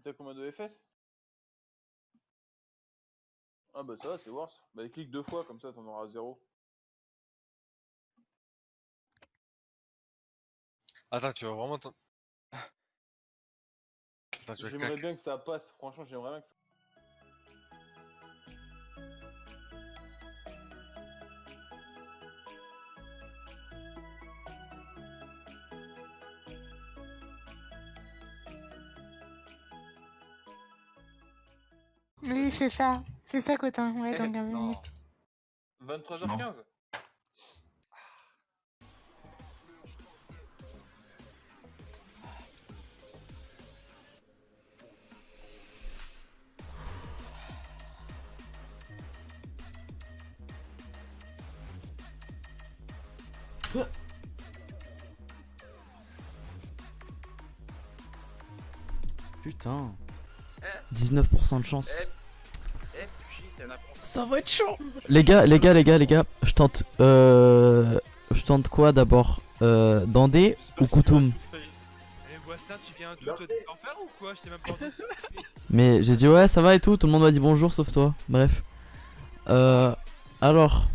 Et t'as combien de FS Ah bah ça va, c'est worse. Bah clique deux fois, comme ça t'en auras zéro. Attends, tu vas vraiment t'en... Attends, tu vas J'aimerais bien que ça passe, franchement j'aimerais bien que ça... Oui, c'est ça. C'est ça, Cotin. Ouais, dans Eh, 15 Non. minutes. 23h15 Putain. 19% de chance. Eh, Ça va être chaud. Les gars, les gars, les gars, les gars, je tente. Euh, je tente quoi d'abord euh, Dandé ou Koutoum? Eh, Boistin, tu viens tout en faire ou quoi? Je t'ai même pas entendu. Mais j'ai dit ouais, ça va et tout. Tout le monde m'a dit bonjour sauf toi. Bref. Euh, alors,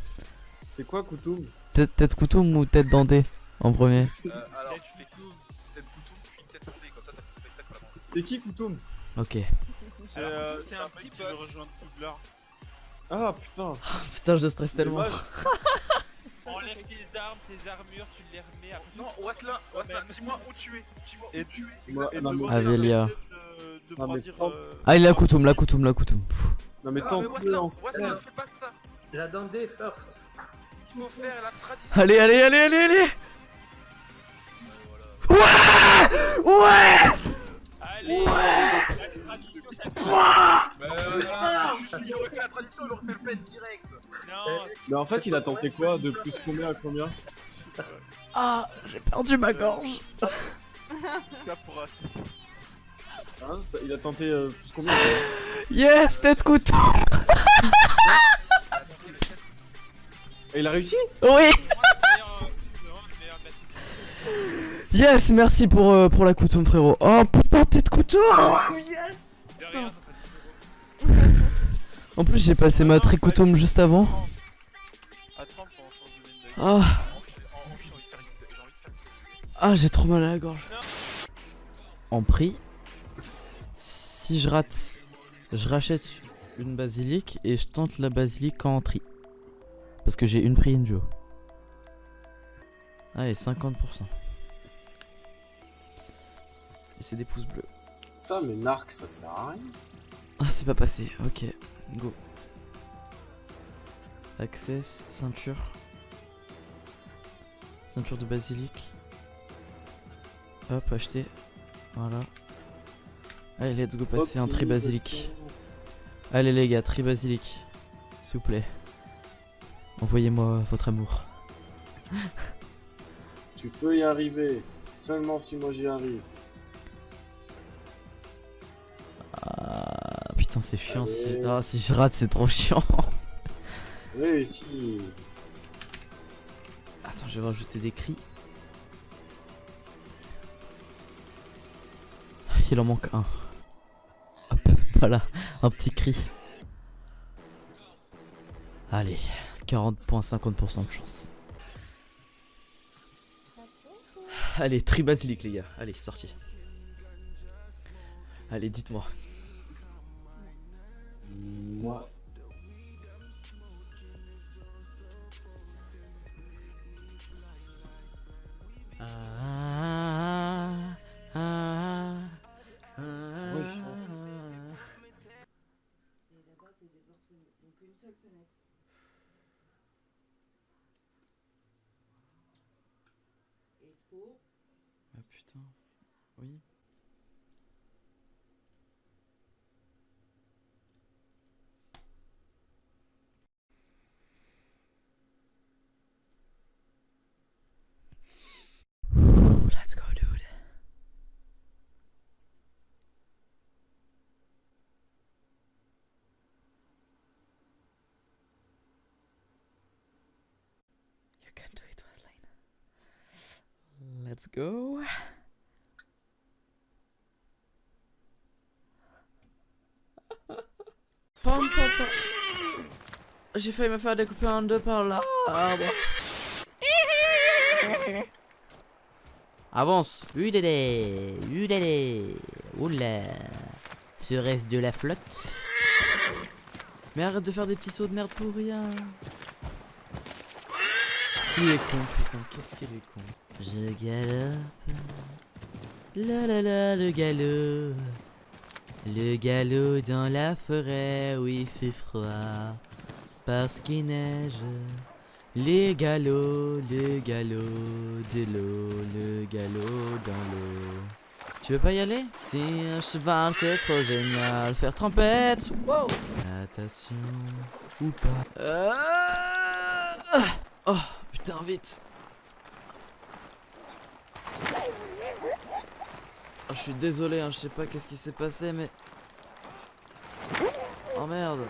C'est quoi Koutoum? Tête, tête Koutoum ou tête Dandé en premier? Euh, alors, tu fais tout, tête couteau, puis une tête coupée, comme ça, t'as fait le spectacle à la fin. C'est qui Koutoum? Ok. C'est euh, c'est un un petit mec qui veut rejoindre Poudlard. Ah putain Putain, je stresse tellement. Enlève tes armes, tes armures, tu les remets après. Non, Waslin, Waslin, dis-moi où tu es. Dis-moi où Et tu es. Prends- euh, Ah, il a Koutoum, la Koutoum, la Koutoum. Pff. non mais Ah, mais tente Waslin, fais pas ça. La Dandé first. Il faut faire la tradition. Allez, allez, allez, allez, allez Ouais Ouais la tradition, ça voilà, il aurait fait la tradition, il aurait fait le pet direct. Non, Mais en fait il a tenté quoi De plus combien à combien Ah, j'ai perdu ma gorge. ça pourra. Hein Il a tenté euh, plus combien Yes, tête Et il a réussi Oui. Yes, merci pour, euh, pour la Koutoum, frérot. Oh putain, tête Koutoum En plus, j'ai passé ma tri Koutoum juste avant. À 30 pour en changer une Ah, ah j'ai trop mal à la gorge. En prix, si je rate, je rachète une basilic et je tente la basilic en tri. Parce que j'ai une prix Injo. Allez, 50%. Et c'est des pouces bleus. Putain mais Narc ça sert à rien Ah, c'est pas passé. Ok, go. Access, ceinture. Ceinture de basilic. Hop, acheter. Voilà. Allez, let's go passer un tri basilic. Allez, les gars, tri basilic. S'il vous plaît. Envoyez-moi votre amour. Tu peux y arriver Seulement si moi j'y arrive putain, c'est chiant. Si... Allez. Ah, si je rate, c'est trop chiant. Réussi Attends, je vais rajouter des cris. Il en manque un. Hop, voilà, un petit cri. Allez, 40.50% de chance. Allez, tri basilic les gars. Allez, sorti. Allez, dites-moi. Moi Ah, putain. Oui. Let's go, dude. You can do it, Wesley. Let's go. prendre, papa. J'ai failli me faire découper en deux par là. Ah, bon. Avance. Udélé. Udélé. Oula. Serait-ce de la flotte? Mais arrête de faire des petits sauts de merde pour rien. Il est con, putain. Qu'est-ce qu'il est con. Je galope. La la la, le galop. Le galop dans la forêt où il fait froid. Parce qu'il neige. Les galops, le galop de l'eau, le galop dans l'eau. Tu veux pas y aller? Si un cheval c'est trop génial, faire trompette, wow Natation ou pas Euh, Oh putain vite. Oh, Je suis désolé, hein, je sais pas qu'est-ce qui s'est passé mais... Oh merde.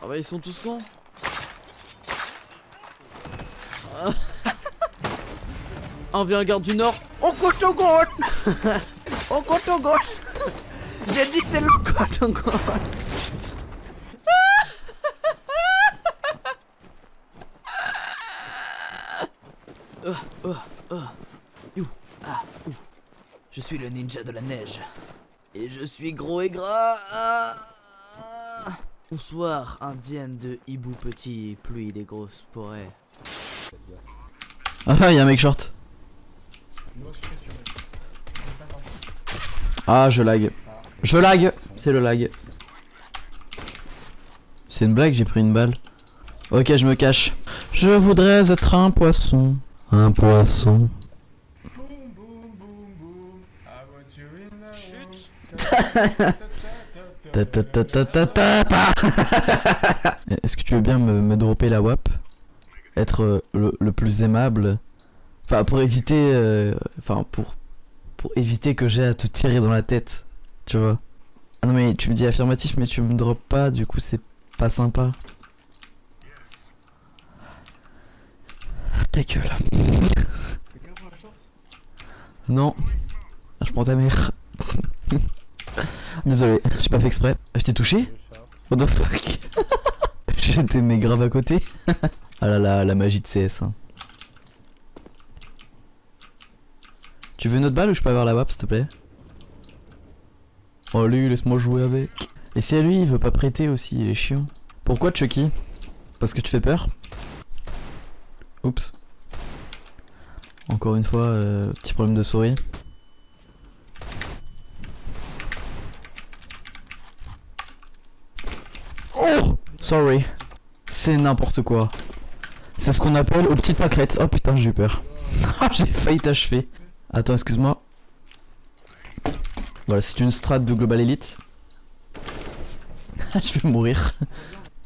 Ah bah ils sont tous cons. Ah. On vient garde du nord. On compte au gauche. On compte au gauche. J'ai dit c'est le compte au gauche Oh, oh, oh. You, ah, ouh. Je suis le ninja de la neige. Et je suis gros et gras. Ah, ah. Bonsoir, indienne de hibou petit, pluie des grosses forêts. Ah, y'a un mec short. Ah, je lag. Je lag, c'est le lag. C'est une blague, j'ai pris une balle. Ok, je me cache. Je voudrais être un poisson. Un poisson. Est-ce que tu veux bien me, me dropper la WAP? Être euh, le, le plus aimable? Enfin pour éviter euh, Enfin pour Pour éviter que j'ai à te tirer dans la tête Tu vois. Ah non mais tu me dis affirmatif mais tu me drops pas du coup c'est pas sympa Non Je prends ta mère Désolé, j'ai pas fait exprès. Je t'ai touché? What the fuck? J'étais mais grave à côté. ah là là, la magie de CS. hein. Tu veux une autre balle ou je peux avoir la WAP s'il te plaît? Oh lui, laisse-moi jouer avec. Et c'est à lui, il veut pas prêter aussi, il est chiant. Pourquoi Chucky? Parce que tu fais peur? Oups. Encore une fois, euh, petit problème de souris. Oh Sorry. C'est n'importe quoi. C'est ce qu'on appelle aux petites pâquerettes. Oh putain, j'ai eu peur. J'ai failli t'achever. Attends, excuse-moi. Voilà, c'est une strat de Global Elite. je vais mourir.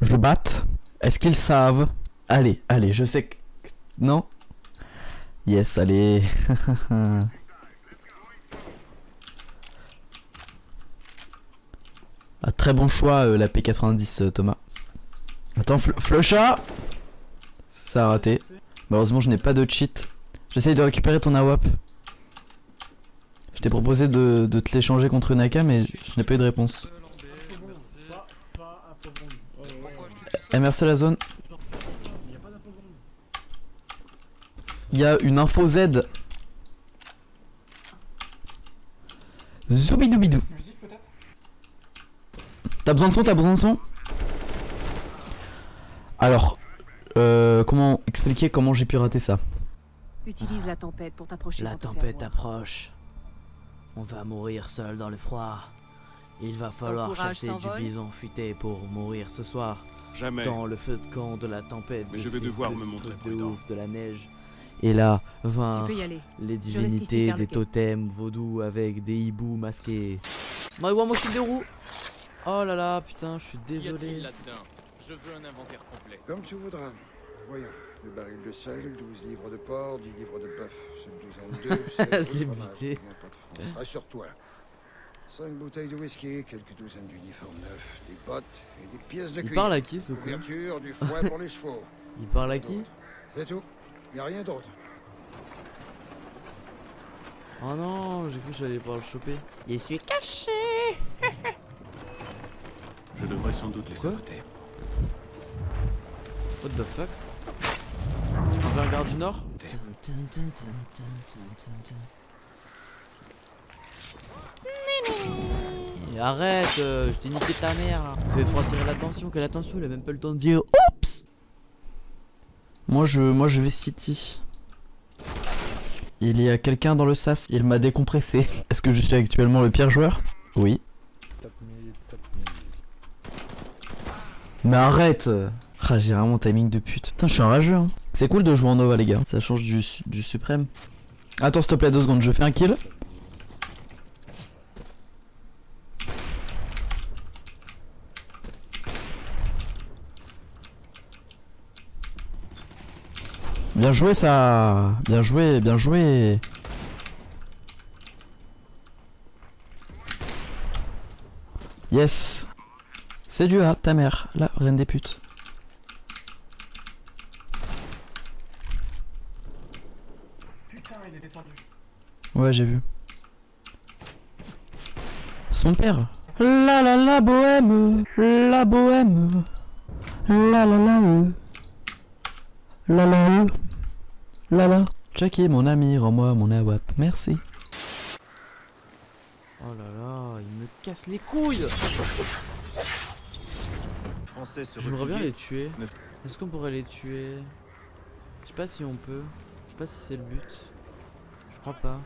Je batte. Est-ce qu'ils savent? Allez, allez, je sais que... Non? Yes, allez. Ah, très bon choix euh, la P90 euh, Thomas. Attends, fl Flusha Ça a raté. Malheureusement je n'ai pas de cheat. J'essaye de récupérer ton AWAP. Je t'ai proposé de, te l'échanger contre une AK mais je n'ai pas eu de réponse. Eh merci la zone. Il y a une info Z. Zoubidoubidou. T'as besoin de son T'as besoin de son? Alors, euh, comment expliquer comment j'ai pu rater ça? Utilise la tempête pour t'approcher La tempête approche. On va mourir seul dans le froid. Il va falloir chasser du bison futé pour mourir ce soir. Jamais. Dans le feu de camp de la tempête. Mais de je vais devoir de me montrer de ouf, de la neige. Et là, Tu vinrent peux y aller. les divinités des totems vaudous avec des hiboux masqués. Maïwa Moshi des roues Oh là là, putain, je suis désolé. Je veux un inventaire complet. Comme tu voudras. Voyons. Le baril de sel, 12 livres de porc, 10 livres de bœuf. C'est 12 en deux. c'est- Je l'ai buté. Rassure-toi. 5 bouteilles de whisky, quelques douzaines d'uniformes neufs, des bottes et des pièces de Il cuir. parle à qui ce con? Couverture, du foin pour les chevaux. Il parle à qui? C'est tout. Y a rien d'autre. Oh non, j'ai cru que j'allais pouvoir le choper. Je suis caché. Je devrais sans doute les saboter. What the fuck? On garde du nord? Arrête, euh, je t'ai niqué ta mère là. Vous avez trop attiré l'attention, quelle attention, il a même pas le temps de dire Oups Moi je, moi je vais City. Il y a quelqu'un dans le sas, il m'a décompressé. Est-ce que je suis actuellement le pire joueur? Oui. Mais arrête Ah j'ai vraiment timing de pute. Putain je suis un rageux hein. C'est cool de jouer en Nova les gars, ça change du, du suprême. Attends s'il te plaît deux secondes, je fais un kill. Bien joué ça Bien joué, bien joué Yes C'est du A, ta mère, la reine des putes. Ouais, j'ai vu. Son père. La la la bohème, la bohème. La la la euh. La la euh. La la. Jackie, mon ami, rends-moi mon AWAP. Merci. Oh là là, il me casse les couilles J'aimerais bien les tuer. Est-ce qu'on pourrait les tuer? Je sais pas si on peut. Je sais pas si c'est le but. Je crois pas.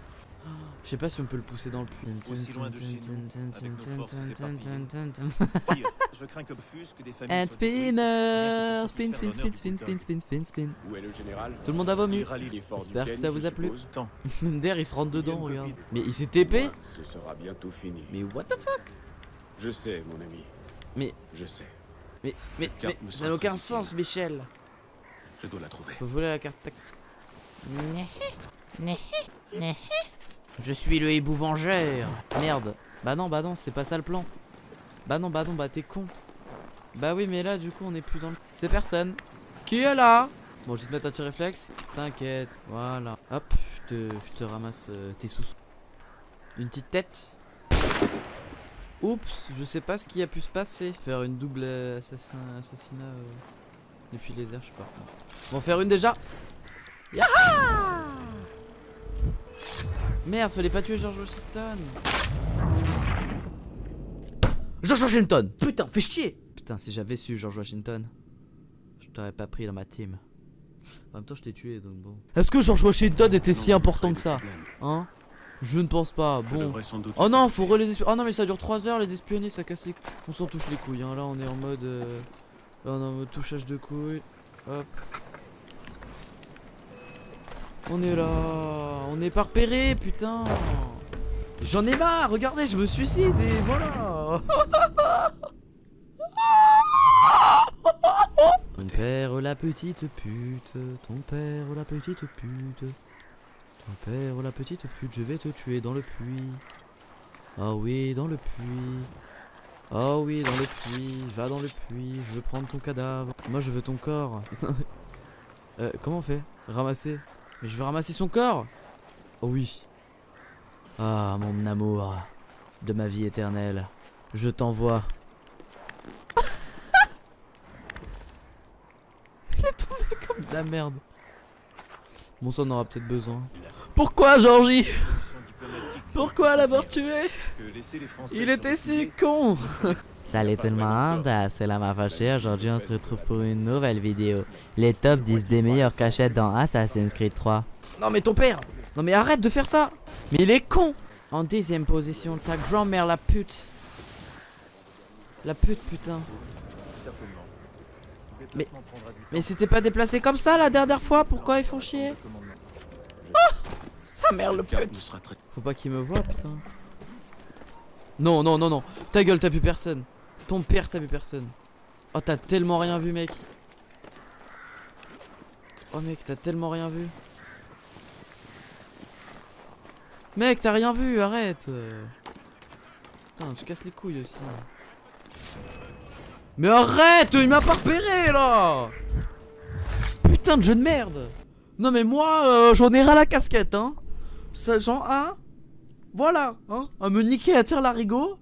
Je sais pas si on peut le pousser dans le puits. Aussi loin de chez nous, avec nos forces éparpillées. Pire, je crains que fusque des familles And spinner Spin, pour spin, spin, spin, spin, spin, spin, spin. Où est le général Tout le monde a vomi. J'espère que ça vous a plu. Der il se rentre dedans, regarde. Mais il s'est TP Ce sera bientôt fini. Mais what the fuck? Je sais, mon ami. Mais- Je sais. Mais, mais, mais ça n'a aucun sens, Michel. Je dois la trouver. Faut voler la carte tactique. Je suis le hibou vengeur. Merde. Bah non, bah non, c'est pas ça le plan. Bah non, bah non, bah t'es con. Bah oui, mais là, du coup, on est plus dans le. C'est personne. Qui est là? Bon, je vais te mettre un petit réflexe. T'inquiète. Voilà. Hop, je te, ramasse euh, tes sous. Une petite tête. Oups, je sais pas ce qui a pu se passer. Faire une double euh, assassin, assassinat euh, depuis les airs, je sais pas. Bon, faire une déjà. Yaha Merde, fallait pas tuer George Washington. George Washington Putain, fais chier Putain, si j'avais su George Washington, je t'aurais pas pris dans ma team. En même temps, je t'ai tué, donc bon. Est-ce que George Washington était si important que ça Hein? Je ne pense pas. Bon. devrais sans doute Oh non, faut relais les espionner. Oh non, mais ça dure 3 heures les espionner, ça casse les On s'en touche les couilles, hein. Là, on est en mode. euh, Là, on est en mode touchage de couilles. Hop. On est là. On est pas repéré, putain. J'en ai marre, regardez, je me suicide et voilà. Ton père la petite pute, ton père la petite pute, ton père la petite pute, je vais te tuer dans le puits. Ah oui, dans le puits. Oh oui, dans le puits, va dans le puits, je veux prendre ton cadavre. Moi je veux ton corps. euh, comment on fait? Ramasser Mais je veux ramasser son corps Oh oui. Ah, mon amour de ma vie éternelle, je t'envoie. Il est tombé comme de la merde. Bon, ça on aura peut-être besoin. Pourquoi, Georgie? Pourquoi l'avoir tué? Il était si con Salut tout le monde, c'est la m'a fâché. Aujourd'hui, on se retrouve pour une nouvelle vidéo. Les top 10 des meilleures cachettes dans Assassin's Creed 3. Non, mais ton père Non, mais arrête de faire ça Mais il est con En dixième position, ta grand-mère, la pute. La pute, putain. Mais, mais c'était pas déplacé comme ça la dernière fois Pourquoi ils font chier? Oh Sa mère, le pute faut pas qu'il me voit, putain. Non, non, non, non. Ta gueule, t'as vu personne. Ton père, t'as vu personne. Oh, t'as tellement rien vu, mec. Oh, mec, t'as tellement rien vu. Mec, t'as rien vu, arrête. Putain, tu casses les couilles aussi. Mais arrête, il m'a pas repéré là. Putain de jeu de merde. Non mais moi, euh, j'en ai ras la casquette, hein. Ça, j'en, hein Voilà, hein, à me niquer à tir larigot,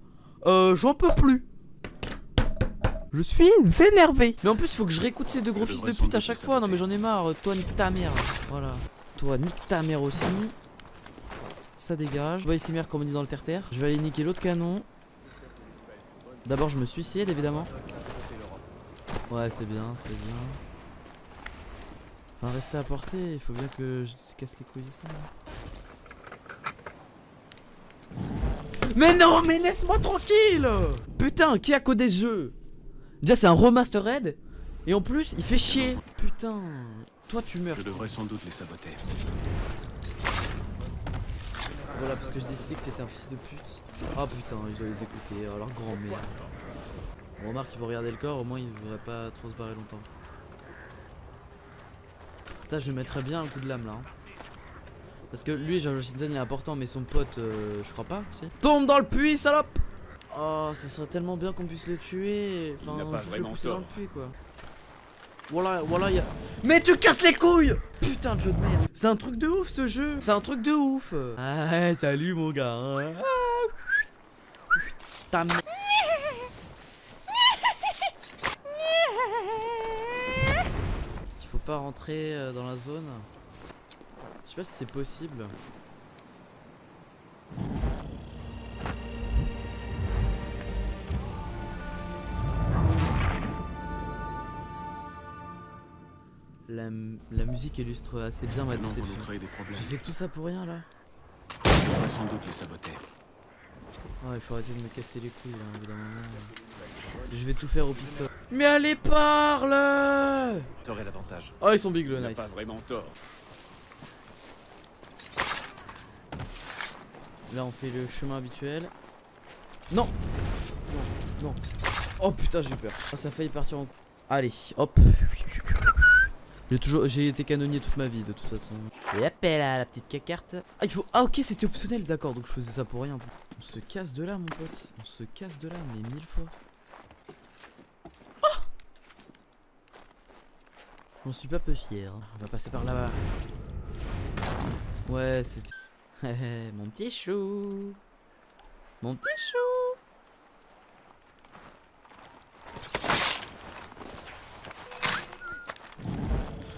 euh, j'en peux plus. Je suis énervé. Mais en plus, faut que je réécoute ces deux gros fils de pute à chaque fois. Non, mais j'en ai marre. Toi, nique ta mère. Voilà. Toi, nique ta mère aussi. Ça dégage. Je vois ici mère comme on dit dans le terre-terre. Je vais aller niquer l'autre canon. D'abord, je me suicide évidemment. Ouais, c'est bien, c'est bien. Enfin, rester à portée. Il faut bien que je casse les couilles de ça. Mais non, mais laisse-moi tranquille Putain, qui a codé ce jeu? Déjà, c'est un remastered. Et en plus, il fait chier. Putain, toi tu meurs. Je devrais sans doute les saboter. Voilà, parce que je décidais que t'étais un fils de pute. Ah putain, je dois les écouter. Oh, leur grand-mère. Bon, remarque, ils vont regarder le corps, au moins ils devraient pas trop se barrer longtemps. Putain, je mettrais bien un coup de lame là. hein. Parce que lui, George Washington, il est important, mais son pote, euh, je crois pas. Si. Tombe dans le puits, salope Oh, ça serait tellement bien qu'on puisse le tuer. Enfin, n'a pas juste le pousser dans le puits, quoi. Voilà, voilà, y a... Mais tu casses les couilles Putain de jeu de merde. C'est un truc de ouf ce jeu. C'est un truc de ouf. Ah, salut mon gars. hein. Ah. Il faut pas rentrer euh, dans la zone. Je sais pas si c'est possible. La, musique illustre assez bien ma déception. J'ai fait tout ça pour rien là Je devrais sans doute les saboter. Ouais, il faut arrêter de me casser les couilles là, d'un moment. Je vais tout faire au pistolet. Mais allez, parle T'aurais l'avantage. Oh, ils sont big le nice. pas vraiment tort. Là, on fait le chemin habituel. Non Non, non. Oh putain, j'ai eu peur. Oh, ça a failli partir en. Allez, hop. J'ai toujours, j'ai été canonnier toute ma vie de toute façon. Et hop là, la petite cacarte. Ah, il faut. Ah, ok, c'était optionnel, d'accord. Donc je faisais ça pour rien. On se casse de là, mon pote. On se casse de là, mais mille fois. Oh J'en suis pas peu fier. On va passer par là-bas. Ouais, c'était. mon petit chou. Mon petit chou.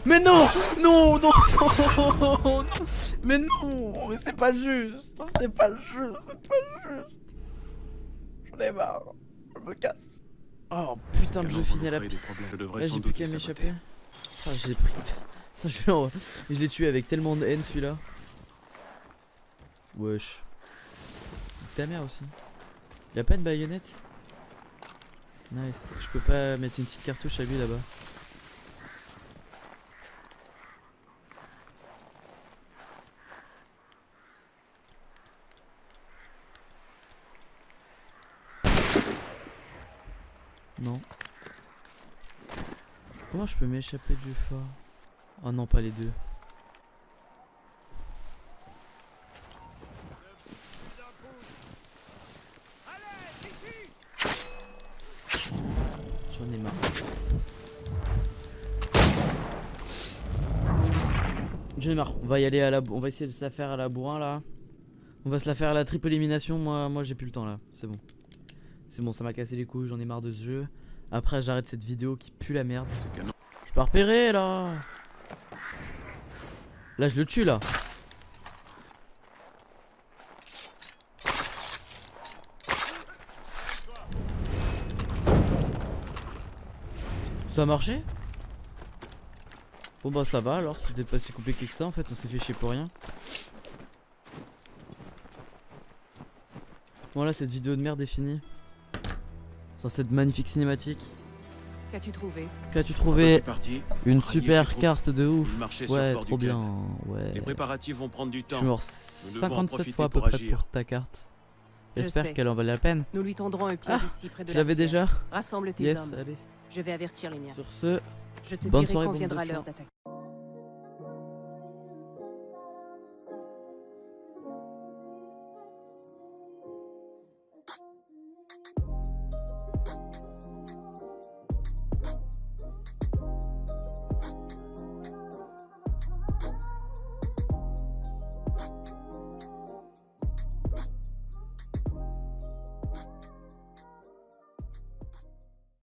Mais non Non, non, non, non. Mais non Mais c'est pas juste C'est pas juste C'est pas juste. J'en ai marre Je me casse. Oh putain de jeu fini à la devrais Là j'ai plus qu'à m'échapper. Ah j'ai pris Putain, je l'ai- je l'ai tué avec tellement de haine celui-là. Wesh. Ta mère aussi. Il a pas de baïonnette? Nice, est-ce que je peux pas mettre une petite cartouche à lui là-bas? Non. Comment je peux m'échapper du fort Oh non, pas les deux. J'en ai marre. J'en ai marre. On va y aller à la. On va essayer de se la faire à la bourrin là. On va se la faire à la triple élimination. Moi, moi j'ai plus le temps là. C'est bon. C'est bon, ça m'a cassé les couilles. J'en ai marre de ce jeu. Après, j'arrête cette vidéo qui pue la merde. Je peux repérer là. Là, je le tue là. Ça a marché? Bon bah ça va alors, c'était pas si compliqué que ça en fait, on s'est fait chier pour rien. Voilà, cette vidéo de merde est finie. Sur cette magnifique cinématique. Qu'as-tu trouvé Qu'as-tu trouvé. Une super carte de ouf. Ouais, trop bien. Ouais. Les préparatifs vont prendre du Je temps. suis mort Nous devons en 57 profiter fois à peu pour près pour ta carte. Je J'espère qu'elle en valait la peine. Nous lui tendrons un piège Ah, ici près de Je la l'avais déjà. Rassemble tes Yes, hommes. allez. Je vais avertir les miens. Sur ce, Je te bonne dirai soirée, quand viendra l'heure d'attaquer.